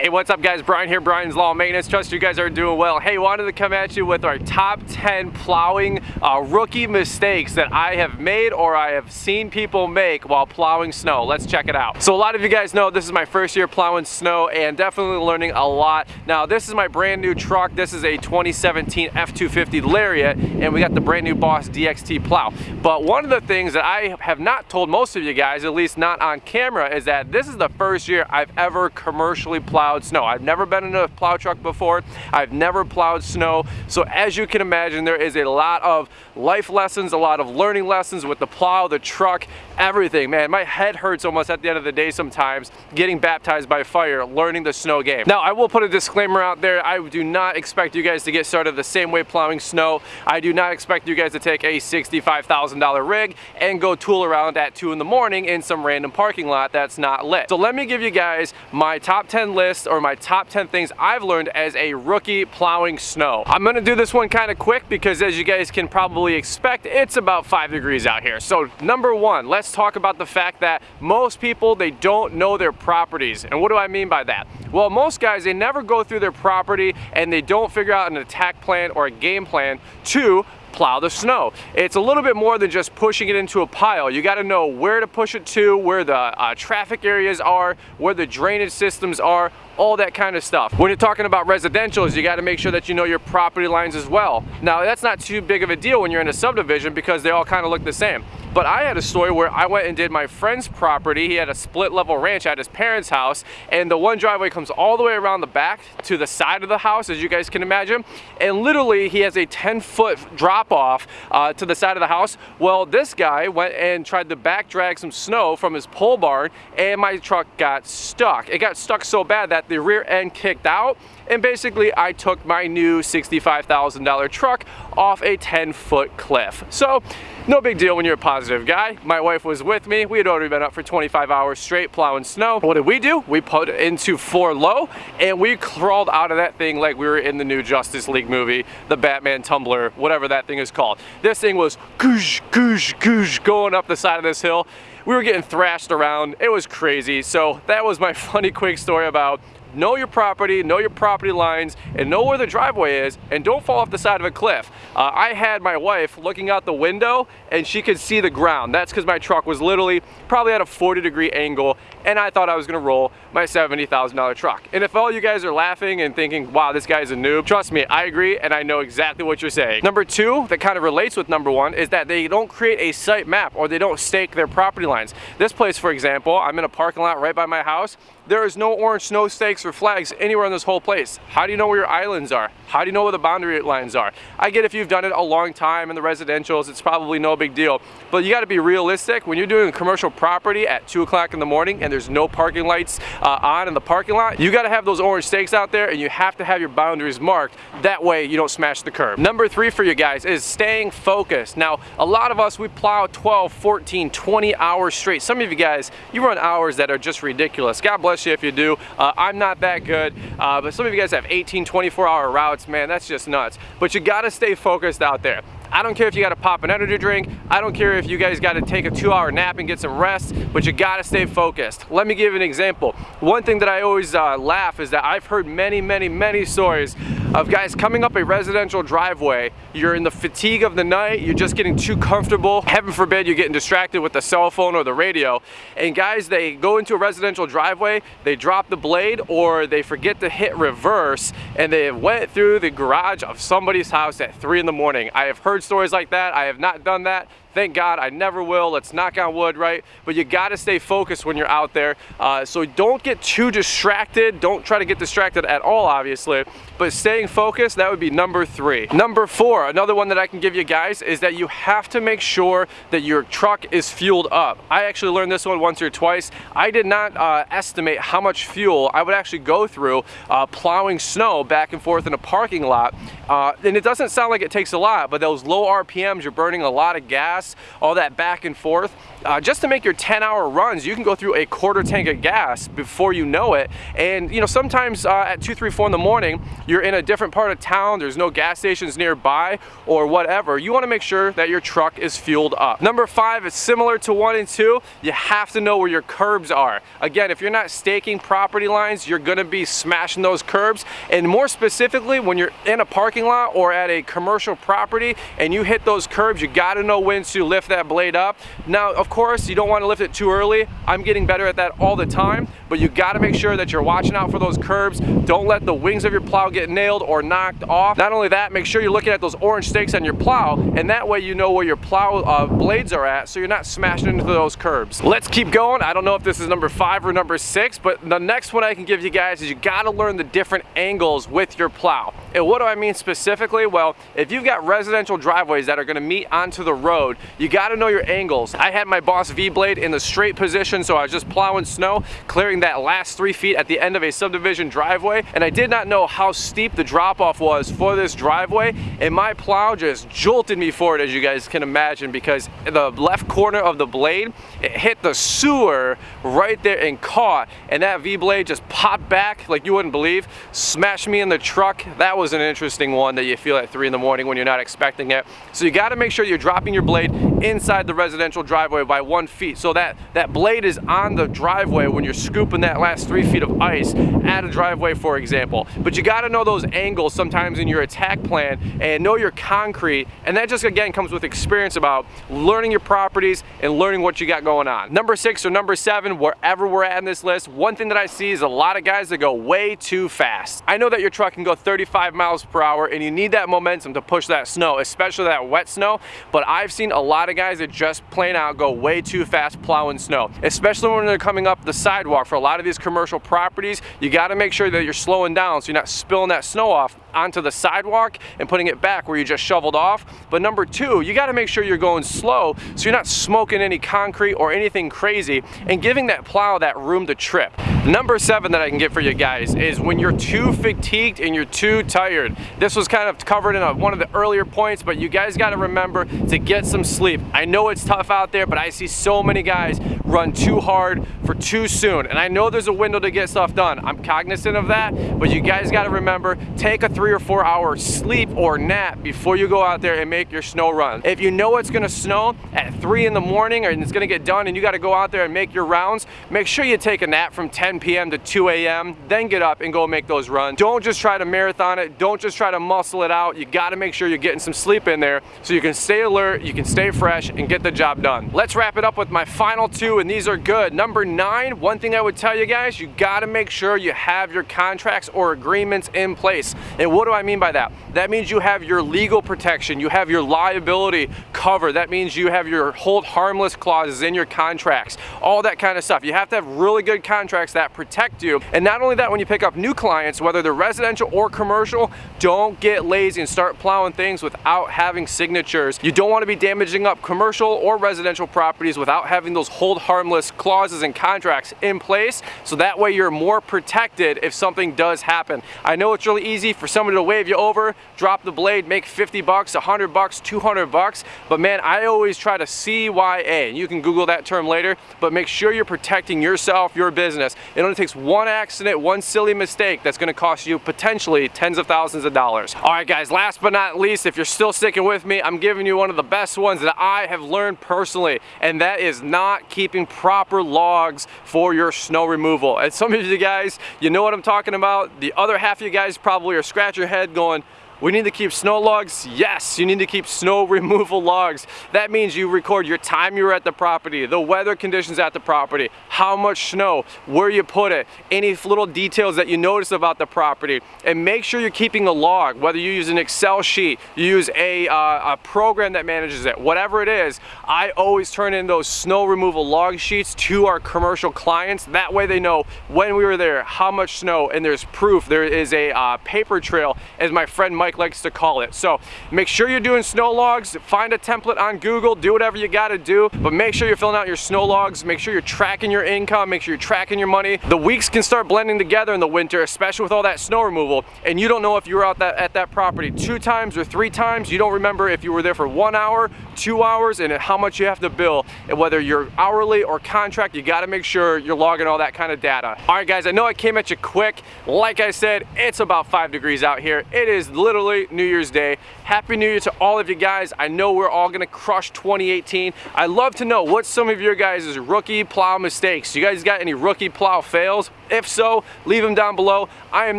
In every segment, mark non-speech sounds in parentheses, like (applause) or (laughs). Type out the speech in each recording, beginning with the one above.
Hey, what's up guys? Brian here, Brian's Lawn Maintenance. Trust you guys are doing well. Hey, wanted to come at you with our top 10 plowing uh, rookie mistakes that I have made or I have seen people make while plowing snow. Let's check it out. So a lot of you guys know this is my first year plowing snow and definitely learning a lot. Now, this is my brand new truck. This is a 2017 F-250 Lariat and we got the brand new Boss DXT plow. But one of the things that I have not told most of you guys, at least not on camera, is that this is the first year I've ever commercially plowed plowed snow. I've never been in a plow truck before. I've never plowed snow. So as you can imagine, there is a lot of life lessons, a lot of learning lessons with the plow, the truck, everything. Man, my head hurts almost at the end of the day sometimes getting baptized by fire, learning the snow game. Now, I will put a disclaimer out there. I do not expect you guys to get started the same way plowing snow. I do not expect you guys to take a $65,000 rig and go tool around at 2 in the morning in some random parking lot that's not lit. So let me give you guys my top 10 list or my top 10 things I've learned as a rookie plowing snow. I'm gonna do this one kind of quick because as you guys can probably expect, it's about five degrees out here. So number one, let's talk about the fact that most people, they don't know their properties. And what do I mean by that? Well, most guys, they never go through their property and they don't figure out an attack plan or a game plan to plow the snow. It's a little bit more than just pushing it into a pile. You gotta know where to push it to, where the uh, traffic areas are, where the drainage systems are, all that kind of stuff. When you're talking about residentials, you gotta make sure that you know your property lines as well. Now, that's not too big of a deal when you're in a subdivision because they all kind of look the same. But I had a story where I went and did my friend's property. He had a split level ranch at his parents' house and the one driveway comes all the way around the back to the side of the house, as you guys can imagine. And literally he has a 10 foot drop off uh, to the side of the house. Well, this guy went and tried to back drag some snow from his pole barn and my truck got stuck. It got stuck so bad that the rear end kicked out and basically I took my new $65,000 truck off a 10 foot cliff. So no big deal when you're a positive guy. My wife was with me. We had already been up for 25 hours straight plowing snow. What did we do? We put into four low and we crawled out of that thing like we were in the new Justice League movie, the Batman tumbler, whatever that thing is called. This thing was goosh, goosh, goosh going up the side of this hill. We were getting thrashed around. It was crazy. So that was my (laughs) funny quick story about know your property, know your property lines, and know where the driveway is, and don't fall off the side of a cliff. Uh, I had my wife looking out the window, and she could see the ground. That's because my truck was literally probably at a 40 degree angle, and I thought I was gonna roll my $70,000 truck. And if all you guys are laughing and thinking, wow, this guy's a noob, trust me, I agree, and I know exactly what you're saying. Number two, that kind of relates with number one, is that they don't create a site map, or they don't stake their property lines. This place, for example, I'm in a parking lot right by my house, there is no orange snow stakes or flags anywhere in this whole place. How do you know where your islands are? How do you know where the boundary lines are? I get if you've done it a long time in the residentials, it's probably no big deal. But you gotta be realistic. When you're doing commercial property at two o'clock in the morning and there's no parking lights uh, on in the parking lot, you gotta have those orange stakes out there and you have to have your boundaries marked. That way you don't smash the curb. Number three for you guys is staying focused. Now, a lot of us, we plow 12, 14, 20 hours straight. Some of you guys, you run hours that are just ridiculous. God bless you if you do. Uh, I'm not that good, uh, but some of you guys have 18, 24 hour routes, man, that's just nuts. But you gotta stay focused out there. I don't care if you gotta pop an energy drink. I don't care if you guys gotta take a two hour nap and get some rest, but you gotta stay focused. Let me give you an example. One thing that I always uh, laugh is that I've heard many, many, many stories of guys coming up a residential driveway. You're in the fatigue of the night, you're just getting too comfortable. Heaven forbid you're getting distracted with the cell phone or the radio. And guys, they go into a residential driveway, they drop the blade or they forget to hit reverse and they went through the garage of somebody's house at three in the morning. I have heard stories like that. I have not done that. Thank God, I never will. Let's knock on wood, right? But you gotta stay focused when you're out there. Uh, so don't get too distracted. Don't try to get distracted at all, obviously. But staying focused, that would be number three. Number four, another one that I can give you guys is that you have to make sure that your truck is fueled up. I actually learned this one once or twice. I did not uh, estimate how much fuel I would actually go through uh, plowing snow back and forth in a parking lot. Uh, and it doesn't sound like it takes a lot, but those low RPMs, you're burning a lot of gas all that back and forth. Uh, just to make your 10 hour runs, you can go through a quarter tank of gas before you know it. And you know, sometimes uh, at two, three, four in the morning, you're in a different part of town, there's no gas stations nearby or whatever. You wanna make sure that your truck is fueled up. Number five is similar to one and two, you have to know where your curbs are. Again, if you're not staking property lines, you're gonna be smashing those curbs. And more specifically, when you're in a parking lot or at a commercial property and you hit those curbs, you gotta know when to lift that blade up. Now, of course, you don't wanna lift it too early. I'm getting better at that all the time, but you gotta make sure that you're watching out for those curbs. Don't let the wings of your plow get nailed or knocked off. Not only that, make sure you're looking at those orange stakes on your plow, and that way you know where your plow uh, blades are at, so you're not smashing into those curbs. Let's keep going. I don't know if this is number five or number six, but the next one I can give you guys is you gotta learn the different angles with your plow. And what do I mean specifically? Well, if you've got residential driveways that are gonna meet onto the road, you gotta know your angles. I had my Boss V-blade in the straight position, so I was just plowing snow, clearing that last three feet at the end of a subdivision driveway, and I did not know how steep the drop-off was for this driveway, and my plow just jolted me forward, as you guys can imagine, because the left corner of the blade, it hit the sewer right there and caught, and that V-blade just popped back like you wouldn't believe, smashed me in the truck. That was an interesting one that you feel at three in the morning when you're not expecting it. So you gotta make sure you're dropping your blade inside the residential driveway by one feet. So that, that blade is on the driveway when you're scooping that last three feet of ice at a driveway, for example. But you gotta know those angles sometimes in your attack plan and know your concrete. And that just again comes with experience about learning your properties and learning what you got going on. Number six or number seven, wherever we're at in this list, one thing that I see is a lot of guys that go way too fast. I know that your truck can go 35 miles per hour and you need that momentum to push that snow, especially that wet snow. But I've seen a lot of guys that just plain out go way too fast plowing snow, especially when they're coming up the sidewalk. For a lot of these commercial properties, you gotta make sure that you're slowing down so you're not spilling that snow off onto the sidewalk and putting it back where you just shoveled off. But number two, you gotta make sure you're going slow so you're not smoking any concrete or anything crazy and giving that plow that room to trip. Number seven that I can get for you guys is when you're too fatigued and you're too tired. This was kind of covered in a, one of the earlier points, but you guys gotta remember to get some sleep. I know it's tough out there, but I see so many guys run too hard for too soon. And I know there's a window to get stuff done. I'm cognizant of that, but you guys gotta remember, take a three or four hour sleep or nap before you go out there and make your snow run. If you know it's gonna snow at three in the morning and it's gonna get done and you gotta go out there and make your rounds, make sure you take a nap from 10 p.m. to 2 a.m., then get up and go make those runs. Don't just try to marathon it. Don't just try to muscle it out. You gotta make sure you're getting some sleep in there so you can stay alert, you can stay fresh and get the job done. Let's wrap it up with my final two and these are good. Number nine, one thing I would tell you guys, you gotta make sure you have your contracts or agreements in place. What do I mean by that? That means you have your legal protection, you have your liability covered. That means you have your hold harmless clauses in your contracts, all that kind of stuff. You have to have really good contracts that protect you. And not only that, when you pick up new clients, whether they're residential or commercial, don't get lazy and start plowing things without having signatures. You don't want to be damaging up commercial or residential properties without having those hold harmless clauses and contracts in place. So that way you're more protected if something does happen. I know it's really easy for somebody to wave you over, drop the blade, make 50 bucks, 100 bucks, 200 bucks. But man, I always try to CYA. And you can Google that term later, but make sure you're protecting yourself, your business. It only takes one accident, one silly mistake that's gonna cost you potentially tens of thousands of dollars. All right guys, last but not least, if you're still sticking with me, I'm giving you one of the best ones that I have learned personally, and that is not keeping proper logs for your snow removal. And some of you guys, you know what I'm talking about. The other half of you guys probably are scratching your head going, we need to keep snow logs? Yes, you need to keep snow (laughs) removal logs. That means you record your time you were at the property, the weather conditions at the property, how much snow, where you put it, any little details that you notice about the property, and make sure you're keeping a log, whether you use an Excel sheet, you use a, uh, a program that manages it, whatever it is, I always turn in those snow removal log sheets to our commercial clients. That way they know when we were there, how much snow, and there's proof. There is a uh, paper trail, as my friend Mike Mike likes to call it. So make sure you're doing snow logs, find a template on Google, do whatever you gotta do, but make sure you're filling out your snow logs, make sure you're tracking your income, make sure you're tracking your money. The weeks can start blending together in the winter, especially with all that snow removal, and you don't know if you were out that, at that property two times or three times. You don't remember if you were there for one hour, two hours, and how much you have to bill. And whether you're hourly or contract, you gotta make sure you're logging all that kind of data. All right, guys, I know I came at you quick. Like I said, it's about five degrees out here. It is literally New Year's Day. Happy New Year to all of you guys. I know we're all gonna crush 2018. I'd love to know what some of your guys' rookie plow mistakes. You guys got any rookie plow fails? If so, leave them down below. I am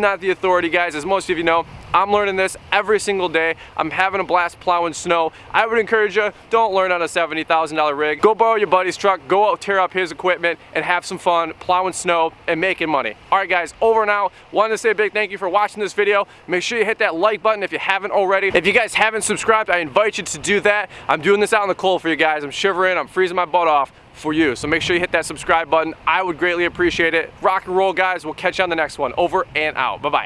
not the authority, guys. As most of you know, I'm learning this every single day. I'm having a blast plowing snow. I would encourage you, don't learn on a $70,000 rig. Go borrow your buddy's truck, go out, tear up his equipment, and have some fun plowing snow and making money. All right, guys, over now. Wanted to say a big thank you for watching this video. Make sure you hit that like button if you haven't already. If you guys haven't subscribed, I invite you to do that. I'm doing this out in the cold for you guys. I'm shivering, I'm freezing my butt off for you. So make sure you hit that subscribe button. I would greatly appreciate it. Rock and roll, guys. We'll catch you on the next one. Over and out. Bye-bye.